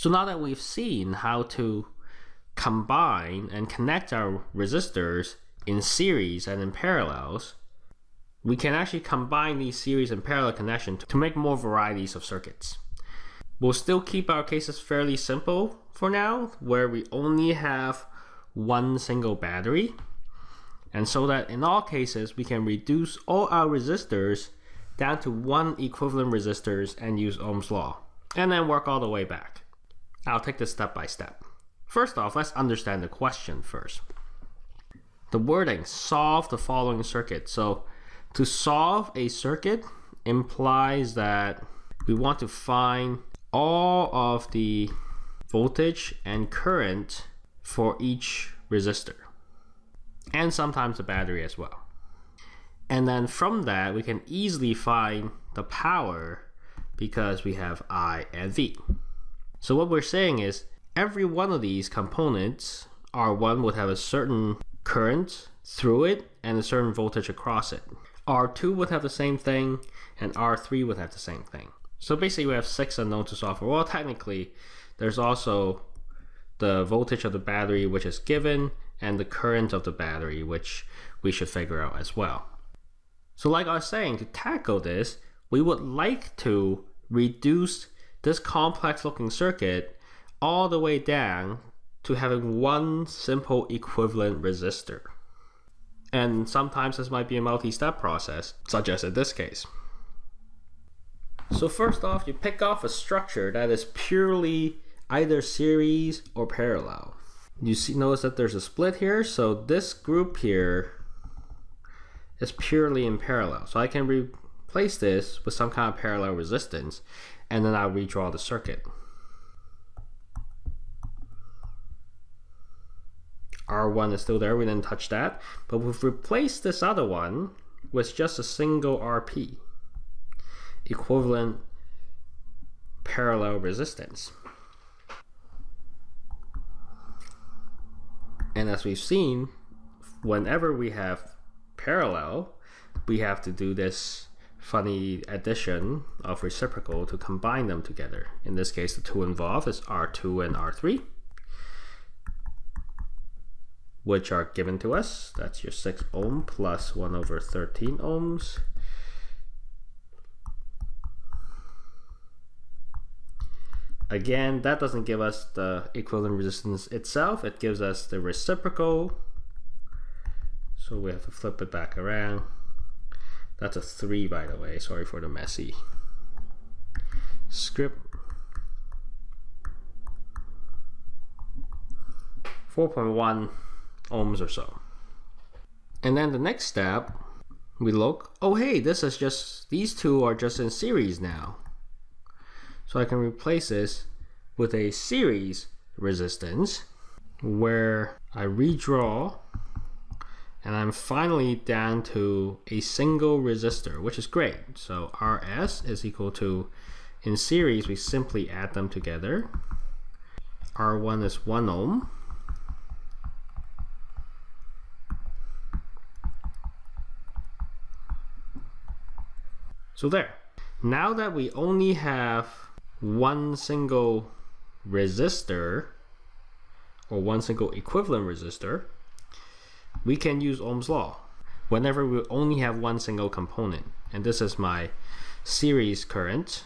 So now that we've seen how to combine and connect our resistors in series and in parallels, we can actually combine these series and parallel connections to make more varieties of circuits. We'll still keep our cases fairly simple for now, where we only have one single battery. And so that in all cases, we can reduce all our resistors down to one equivalent resistors and use Ohm's law, and then work all the way back. I'll take this step by step. First off, let's understand the question first. The wording, solve the following circuit. So to solve a circuit implies that we want to find all of the voltage and current for each resistor and sometimes the battery as well. And then from that, we can easily find the power because we have I and V. So what we're saying is every one of these components, R1 would have a certain current through it and a certain voltage across it. R2 would have the same thing and R3 would have the same thing. So basically we have six unknowns to solve for. Well, technically there's also the voltage of the battery which is given and the current of the battery which we should figure out as well. So like I was saying, to tackle this, we would like to reduce this complex looking circuit all the way down to having one simple equivalent resistor. And sometimes this might be a multi-step process, such as in this case. So first off, you pick off a structure that is purely either series or parallel. You see, notice that there's a split here, so this group here is purely in parallel. So I can replace this with some kind of parallel resistance, and then I'll redraw the circuit. R1 is still there, we didn't touch that. But we've replaced this other one with just a single RP, equivalent parallel resistance. And as we've seen, whenever we have parallel, we have to do this funny addition of reciprocal to combine them together. In this case, the two involved is R2 and R3 which are given to us. That's your 6 ohm plus 1 over 13 ohms. Again, that doesn't give us the equivalent resistance itself. It gives us the reciprocal. So we have to flip it back around. That's a 3, by the way. Sorry for the messy script. 4.1 ohms or so. And then the next step, we look, oh hey, this is just, these two are just in series now. So I can replace this with a series resistance where I redraw and I'm finally down to a single resistor, which is great. So RS is equal to, in series, we simply add them together. R1 is 1 ohm So there. Now that we only have one single resistor or one single equivalent resistor, we can use Ohm's law whenever we only have one single component. And this is my series current.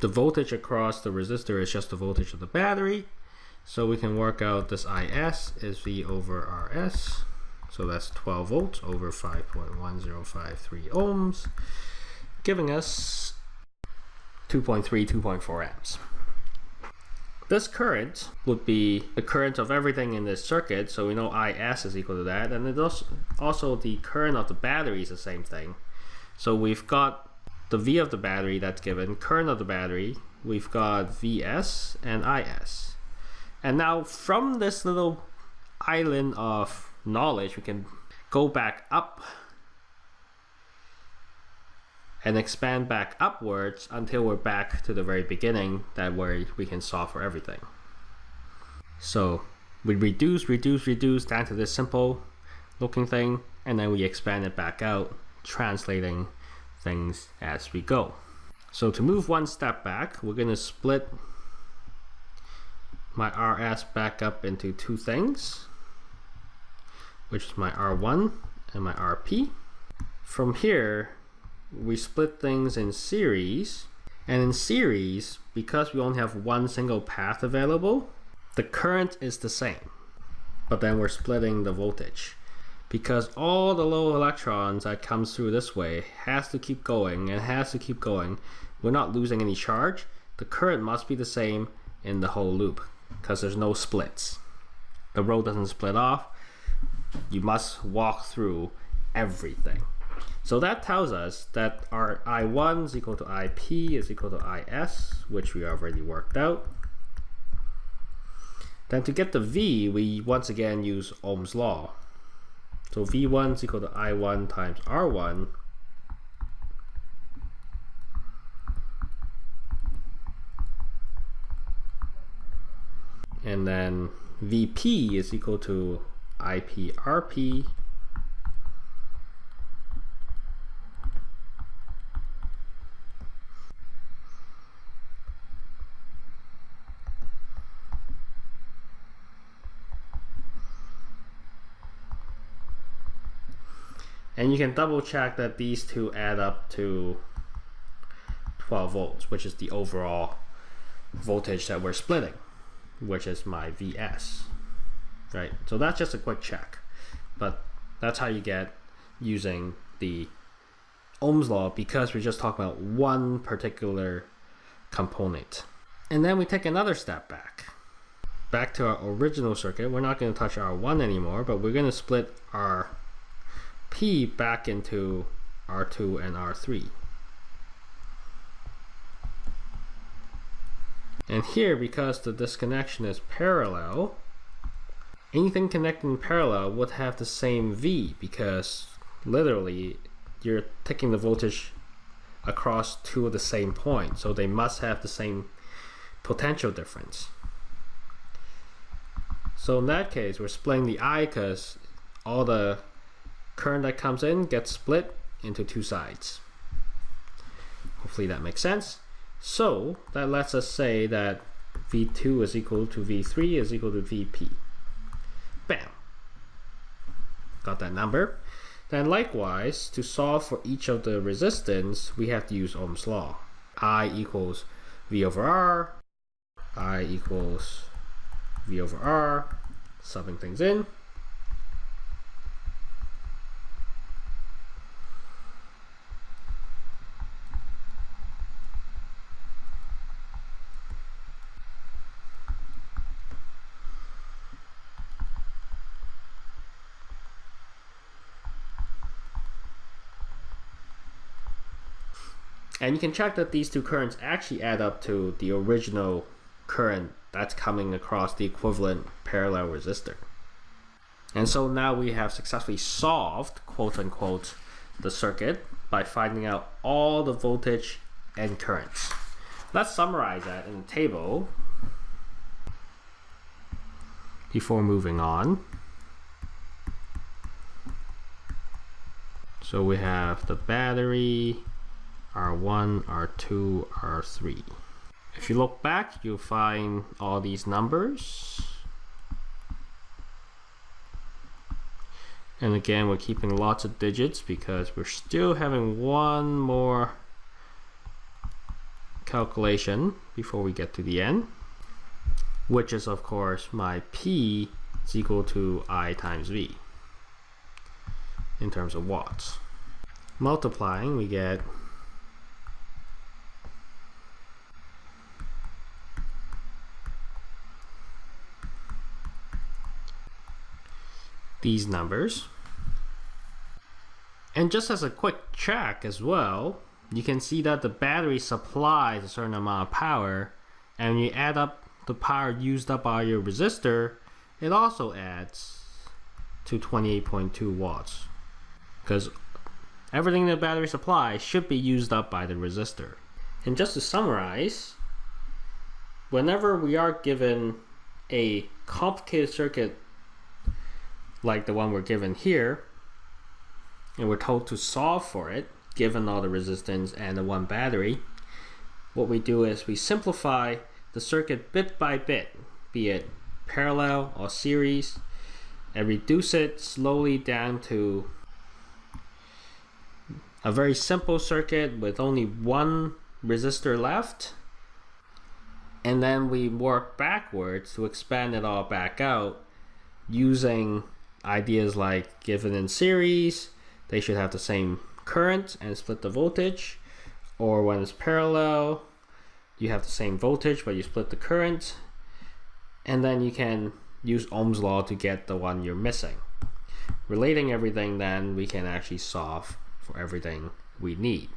The voltage across the resistor is just the voltage of the battery. So we can work out this IS is V over RS. So that's 12 volts over 5.1053 ohms, giving us 2.3, 2.4 amps. This current would be the current of everything in this circuit, so we know IS is equal to that, and it also, also the current of the battery is the same thing. So we've got the V of the battery that's given, current of the battery, we've got VS and IS. And now from this little island of knowledge, we can go back up and expand back upwards until we're back to the very beginning that where we can solve for everything. So we reduce, reduce, reduce down to this simple looking thing, and then we expand it back out, translating things as we go. So to move one step back, we're going to split my RS back up into two things, which is my R1 and my RP. From here, we split things in series, and in series, because we only have one single path available, the current is the same, but then we're splitting the voltage. Because all the low electrons that comes through this way has to keep going and has to keep going. We're not losing any charge. The current must be the same in the whole loop because there's no splits. The road doesn't split off. You must walk through everything. So that tells us that our I1 is equal to IP is equal to IS, which we already worked out. Then to get the V, we once again use Ohm's law. So V1 is equal to I1 times R1 and then VP is equal to IPRP And you can double check that these two add up to 12 volts, which is the overall voltage that we're splitting which is my VS, right? So that's just a quick check, but that's how you get using the Ohm's law because we're just talking about one particular component. And then we take another step back. Back to our original circuit, we're not going to touch R1 anymore, but we're going to split our Back into R2 and R3. And here, because the disconnection is parallel, anything connecting in parallel would have the same V because literally you're taking the voltage across two of the same point. So they must have the same potential difference. So in that case, we're splitting the I because all the current that comes in gets split into two sides. Hopefully that makes sense. So that lets us say that V2 is equal to V3 is equal to VP. Bam. Got that number. Then likewise, to solve for each of the resistance, we have to use Ohm's law. I equals V over R, I equals V over R, subbing things in. And you can check that these two currents actually add up to the original current that's coming across the equivalent parallel resistor. And so now we have successfully solved, quote unquote, the circuit by finding out all the voltage and currents. Let's summarize that in the table before moving on. So we have the battery, R1, R2, R3. If you look back, you'll find all these numbers. And again, we're keeping lots of digits because we're still having one more calculation before we get to the end, which is of course my P is equal to I times V in terms of watts. Multiplying, we get these numbers. And just as a quick check as well, you can see that the battery supplies a certain amount of power and you add up the power used up by your resistor, it also adds to 28.2 watts because everything the battery supplies should be used up by the resistor. And just to summarize, whenever we are given a complicated circuit like the one we're given here, and we're told to solve for it, given all the resistance and the one battery, what we do is we simplify the circuit bit by bit, be it parallel or series, and reduce it slowly down to a very simple circuit with only one resistor left. And then we work backwards to expand it all back out using ideas like given in series, they should have the same current and split the voltage. Or when it's parallel, you have the same voltage but you split the current. And then you can use Ohm's law to get the one you're missing. Relating everything, then we can actually solve for everything we need.